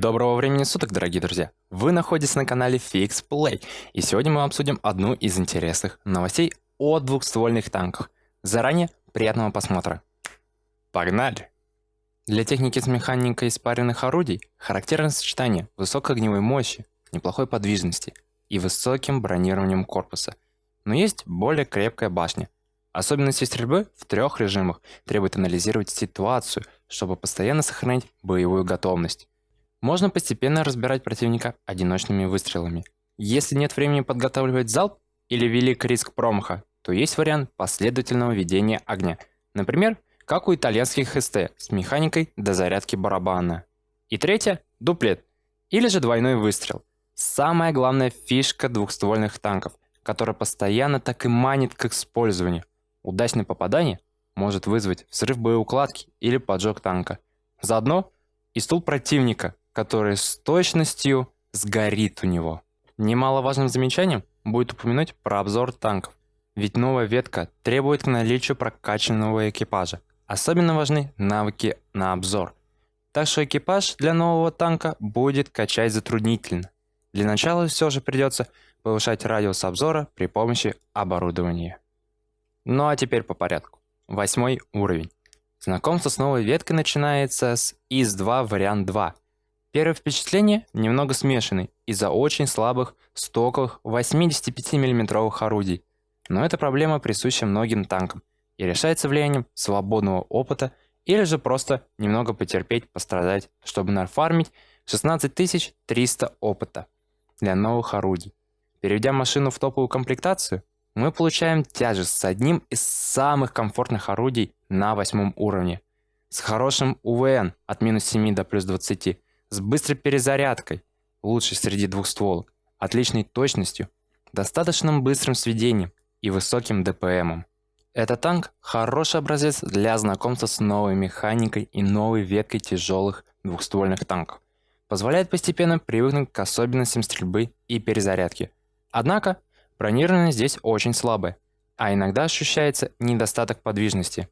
доброго времени суток, дорогие друзья! Вы находитесь на канале Fix Play, и сегодня мы обсудим одну из интересных новостей о двухствольных танках. Заранее приятного просмотра. Погнали! Для техники с механикой испаренных орудий характерно сочетание высокой огневой мощи, неплохой подвижности и высоким бронированием корпуса. Но есть более крепкая башня. Особенности стрельбы в трех режимах требуют анализировать ситуацию, чтобы постоянно сохранять боевую готовность. Можно постепенно разбирать противника одиночными выстрелами. Если нет времени подготавливать залп или велик риск промаха, то есть вариант последовательного ведения огня. Например, как у итальянских СТ с механикой до зарядки барабана. И третье – дуплет, или же двойной выстрел. Самая главная фишка двухствольных танков, которая постоянно так и манит к использованию. Удачное попадание может вызвать взрыв боеукладки или поджог танка. Заодно и стул противника, который с точностью сгорит у него. Немаловажным замечанием будет упомянуть про обзор танков, ведь новая ветка требует к наличию прокачанного экипажа. Особенно важны навыки на обзор. Так что экипаж для нового танка будет качать затруднительно. Для начала все же придется повышать радиус обзора при помощи оборудования. Ну а теперь по порядку. Восьмой уровень. Знакомство с новой веткой начинается с ИС-2 вариант 2 Первое впечатление немного смешанный из-за очень слабых стоковых 85 миллиметровых орудий. Но эта проблема присуща многим танкам и решается влиянием свободного опыта или же просто немного потерпеть, пострадать, чтобы нафармить 16300 опыта для новых орудий. Переведя машину в топовую комплектацию, мы получаем тяжесть с одним из самых комфортных орудий на восьмом уровне. С хорошим УВН от минус 7 до плюс 20, с быстрой перезарядкой, лучшей среди двухстволок, отличной точностью, достаточным быстрым сведением и высоким ДПМом. Этот танк – хороший образец для знакомства с новой механикой и новой веткой тяжелых двухствольных танков. Позволяет постепенно привыкнуть к особенностям стрельбы и перезарядки. Однако, бронирование здесь очень слабое, а иногда ощущается недостаток подвижности.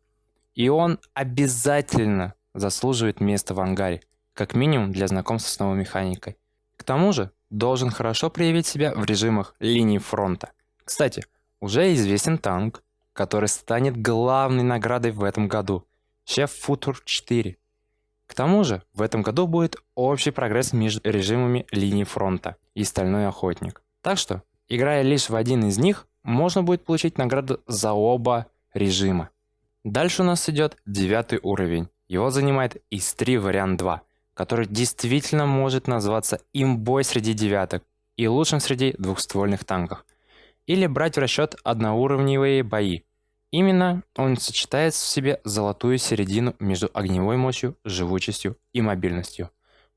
И он обязательно заслуживает места в ангаре, как минимум для знакомства с новой механикой. К тому же, должен хорошо проявить себя в режимах линии фронта. Кстати, уже известен танк, который станет главной наградой в этом году – Chef Futur 4. К тому же, в этом году будет общий прогресс между режимами линии фронта и Стальной Охотник. Так что, играя лишь в один из них, можно будет получить награду за оба режима. Дальше у нас идет девятый уровень. Его занимает ИС-3 вариант 2 который действительно может назваться имбой среди девяток и лучшим среди двухствольных танков. Или брать в расчет одноуровневые бои. Именно он сочетает в себе золотую середину между огневой мощью, живучестью и мобильностью.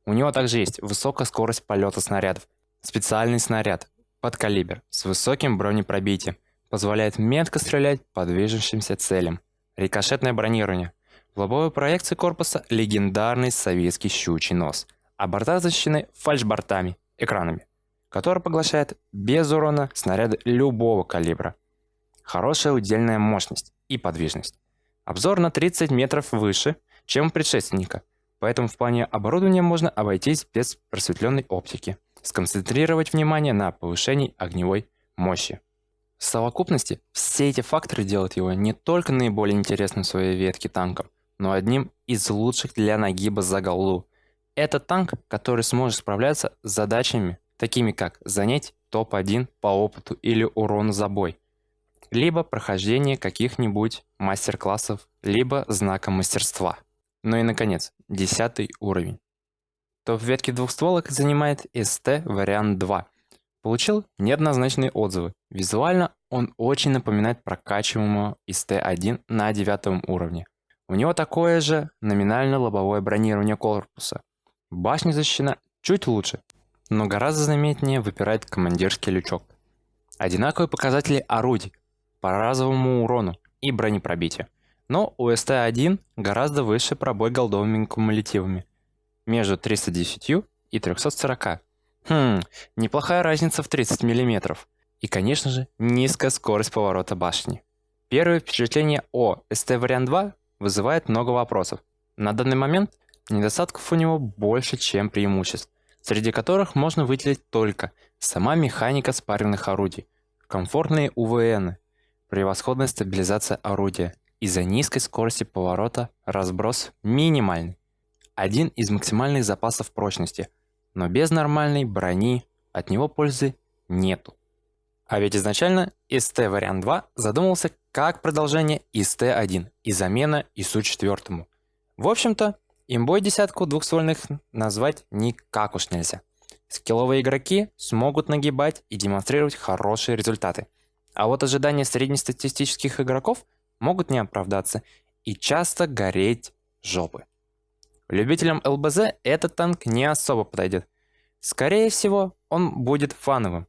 У него также есть высокая скорость полета снарядов, специальный снаряд под калибр с высоким бронепробитием, позволяет метко стрелять по движущимся целям, рикошетное бронирование, в лобовой проекции корпуса легендарный советский щучий нос, а борта защищены фальшбортами, экранами, которые поглощают без урона снаряды любого калибра. Хорошая удельная мощность и подвижность. Обзор на 30 метров выше, чем у предшественника, поэтому в плане оборудования можно обойтись без просветленной оптики, сконцентрировать внимание на повышении огневой мощи. В совокупности все эти факторы делают его не только наиболее интересным в своей ветке танком, но одним из лучших для нагиба за голду. Это танк, который сможет справляться с задачами, такими как занять топ-1 по опыту или урону за бой, либо прохождение каких-нибудь мастер-классов, либо знака мастерства. Ну и наконец, 10 уровень. Топ ветки двухстволок занимает ST вариант 2. Получил неоднозначные отзывы. Визуально он очень напоминает прокачиваемого ST1 на 9 уровне. У него такое же номинально лобовое бронирование корпуса. Башня защищена чуть лучше, но гораздо заметнее выпирает командирский лючок. Одинаковые показатели орудий по разовому урону и бронепробитию. Но у СТ-1 гораздо выше пробой голдовыми кумулятивами. Между 310 и 340. Хм, неплохая разница в 30 мм. И, конечно же, низкая скорость поворота башни. Первое впечатление о СТ-вариант 2 вызывает много вопросов. На данный момент недостатков у него больше, чем преимуществ, среди которых можно выделить только сама механика спаренных орудий, комфортные УВН, превосходная стабилизация орудия, из-за низкой скорости поворота разброс минимальный. Один из максимальных запасов прочности, но без нормальной брони от него пользы нету. А ведь изначально ST вариант 2 задумывался как продолжение ST1 и замена ИСУ-4. В общем-то, имбой десятку двухствольных назвать никак уж нельзя. Скилловые игроки смогут нагибать и демонстрировать хорошие результаты. А вот ожидания среднестатистических игроков могут не оправдаться и часто гореть жопы. Любителям ЛБЗ этот танк не особо подойдет. Скорее всего, он будет фановым.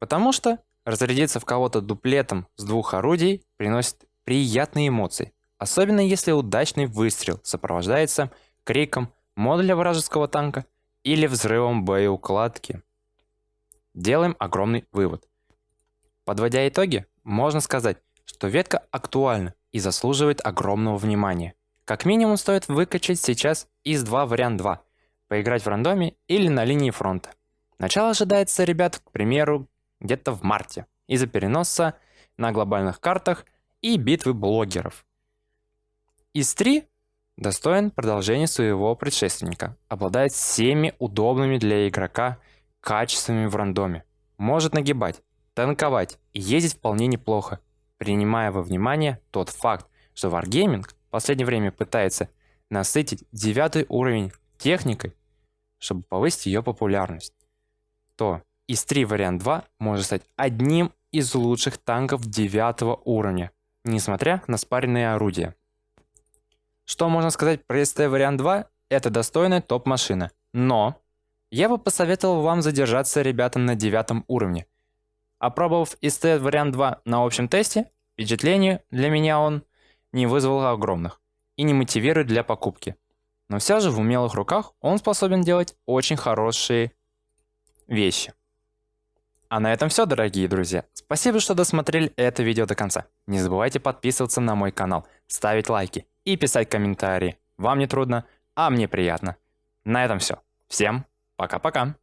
Потому что разрядиться в кого-то дуплетом с двух орудий приносит приятные эмоции. Особенно если удачный выстрел сопровождается криком модуля вражеского танка или взрывом боеукладки. Делаем огромный вывод. Подводя итоги, можно сказать, что ветка актуальна и заслуживает огромного внимания. Как минимум стоит выкачать сейчас из 2 вариант 2, поиграть в рандоме или на линии фронта. Начало ожидается, ребят, к примеру, где-то в марте, из-за переноса на глобальных картах и битвы блогеров. Из 3 достоин продолжения своего предшественника, обладает всеми удобными для игрока качествами в рандоме, может нагибать, танковать и ездить вполне неплохо, принимая во внимание тот факт, что Wargaming в последнее время пытается насытить девятый уровень техникой, чтобы повысить ее популярность, то ИС-3 вариант 2 может стать одним из лучших танков девятого уровня, несмотря на спаренные орудия. Что можно сказать про СТ вариант 2? Это достойная топ-машина. Но я бы посоветовал вам задержаться ребятам на девятом уровне. Опробовав СТ вариант 2 на общем тесте, впечатление для меня он не вызвал огромных и не мотивирует для покупки. Но все же в умелых руках он способен делать очень хорошие вещи. А на этом все, дорогие друзья. Спасибо, что досмотрели это видео до конца. Не забывайте подписываться на мой канал, ставить лайки и писать комментарии. Вам не трудно, а мне приятно. На этом все. Всем пока-пока.